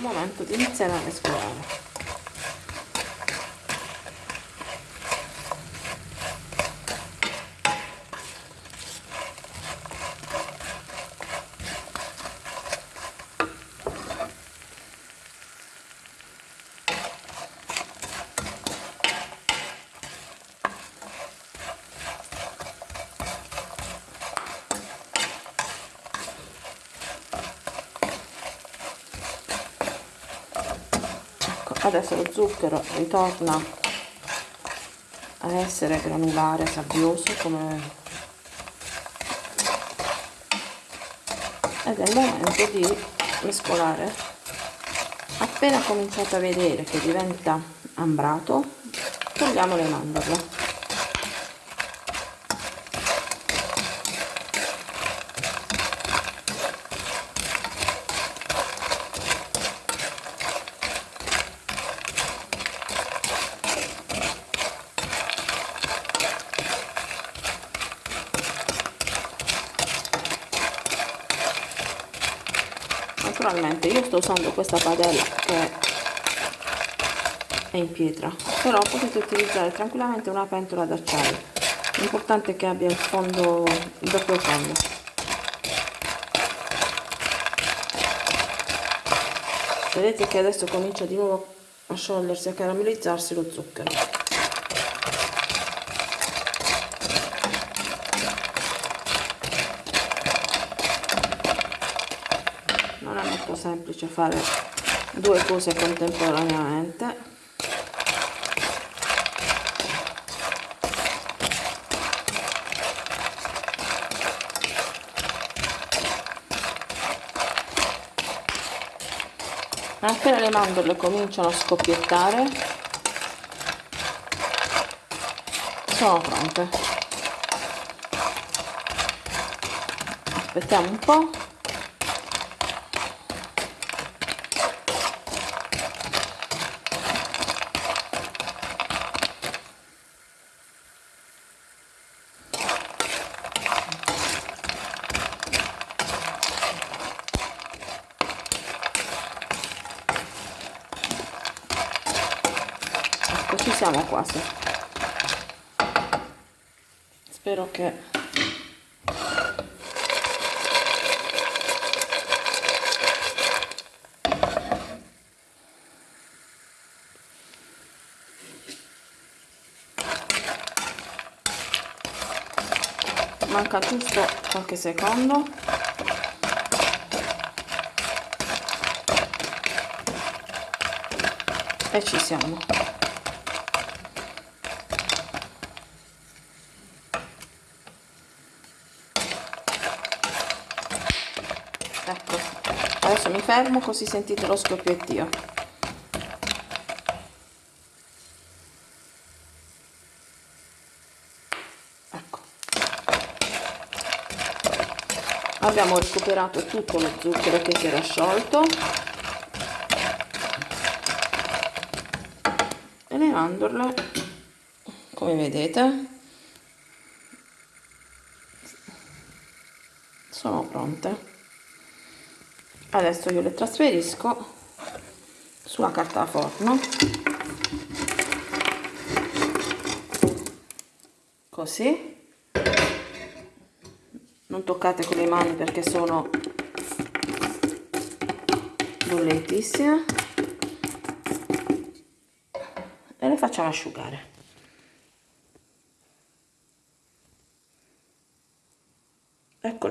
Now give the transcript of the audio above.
momento di iniziare a mescolare adesso lo zucchero ritorna a essere granulare sabbioso come ed è il momento di mescolare. Appena cominciate a vedere che diventa ambrato togliamo le mandorle naturalmente io sto usando questa padella che è in pietra però potete utilizzare tranquillamente una pentola d'acciaio. L'importante è che abbia il fondo il doppio fondo. Vedete che adesso comincia di nuovo a sciogliersi a caramellizzarsi lo zucchero molto semplice fare due cose contemporaneamente. Appena le mandorle cominciano a scoppiettare sono pronte. Aspettiamo un po' ecco ci siamo quasi. Spero che manca giusto qualche secondo. E ci siamo ecco. Adesso mi fermo così sentite lo scoppiettio. Ecco. Abbiamo recuperato tutto lo zucchero che si era sciolto. E le mandorle come vedete sono pronte adesso io le trasferisco sulla carta da forno. Così. Non toccate con le mani perché sono bollentissime. E le facciamo asciugare. Ecco